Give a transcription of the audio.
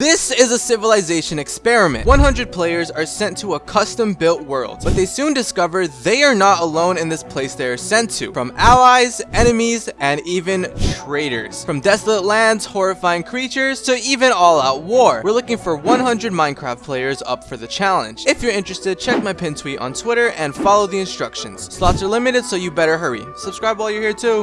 This is a civilization experiment. 100 players are sent to a custom built world, but they soon discover they are not alone in this place they are sent to. From allies, enemies, and even traitors. From desolate lands, horrifying creatures, to even all out war. We're looking for 100 Minecraft players up for the challenge. If you're interested, check my pin tweet on Twitter and follow the instructions. Slots are limited, so you better hurry. Subscribe while you're here too.